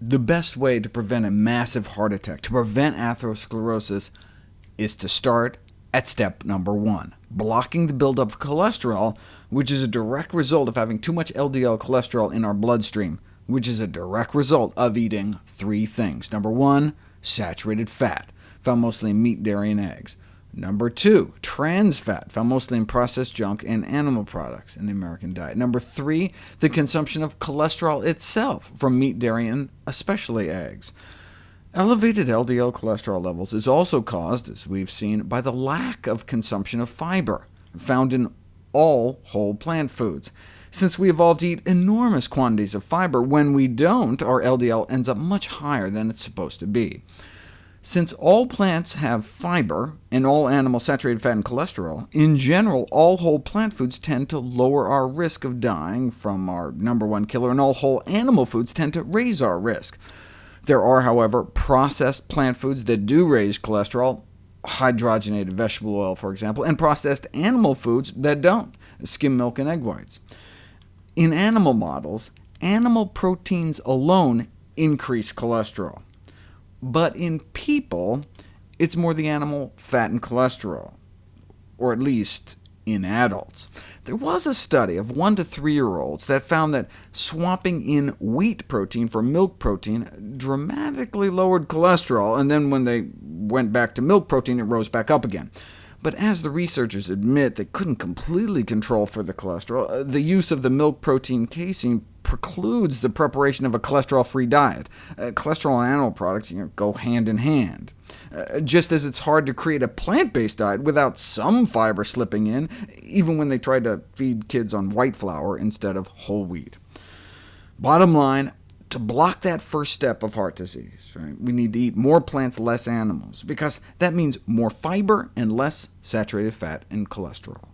The best way to prevent a massive heart attack, to prevent atherosclerosis, is to start at step number one, blocking the buildup of cholesterol, which is a direct result of having too much LDL cholesterol in our bloodstream, which is a direct result of eating three things. Number one, saturated fat, found mostly in meat, dairy, and eggs. Number two, trans fat, found mostly in processed junk and animal products in the American diet. Number three, the consumption of cholesterol itself from meat, dairy, and especially eggs. Elevated LDL cholesterol levels is also caused, as we've seen, by the lack of consumption of fiber, found in all whole plant foods. Since we evolved to eat enormous quantities of fiber, when we don't, our LDL ends up much higher than it's supposed to be. Since all plants have fiber, and all animal saturated fat and cholesterol, in general, all whole plant foods tend to lower our risk of dying from our number one killer, and all whole animal foods tend to raise our risk. There are, however, processed plant foods that do raise cholesterol, hydrogenated vegetable oil, for example, and processed animal foods that don't, skim milk and egg whites. In animal models, animal proteins alone increase cholesterol. But in people, it's more the animal fat and cholesterol, or at least in adults. There was a study of 1 to 3-year-olds that found that swapping in wheat protein for milk protein dramatically lowered cholesterol, and then when they went back to milk protein, it rose back up again. But as the researchers admit, they couldn't completely control for the cholesterol. Uh, the use of the milk protein casein precludes the preparation of a cholesterol-free diet. Uh, cholesterol and animal products you know, go hand in hand. Uh, just as it's hard to create a plant-based diet without some fiber slipping in, even when they try to feed kids on white flour instead of whole wheat. Bottom line, to block that first step of heart disease, right, we need to eat more plants, less animals, because that means more fiber and less saturated fat and cholesterol.